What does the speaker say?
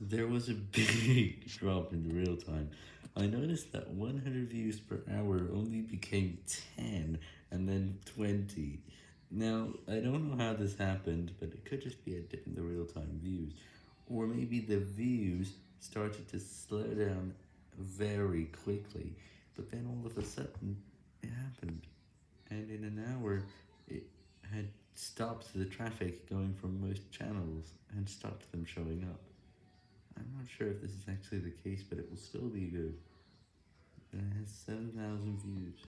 There was a big drop in real time. I noticed that 100 views per hour only became 10 and then 20. Now, I don't know how this happened, but it could just be a dip in the real time views. Or maybe the views started to slow down very quickly, but then all of a sudden it happened. And in an hour, it had stopped the traffic going from most channels and stopped them showing up. I'm not sure if this is actually the case, but it will still be good. It has 7,000 views.